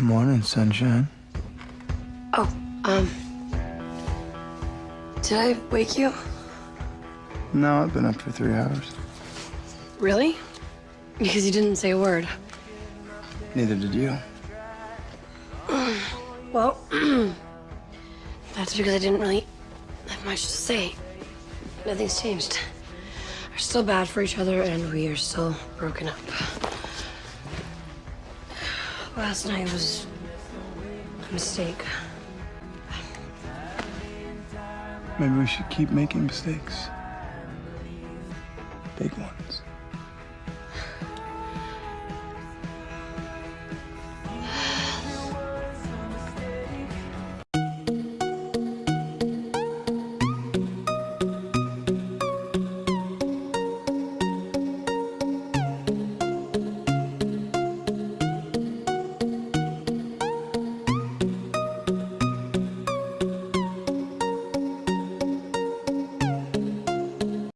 Morning, sunshine. Oh, um. Did I wake you? No, I've been up for three hours. Really? Because you didn't say a word. Neither did you. Well, that's because I didn't really have much to say. Nothing's changed. We're still bad for each other, and we are still broken up. Last night was a mistake. Maybe we should keep making mistakes. Big ones.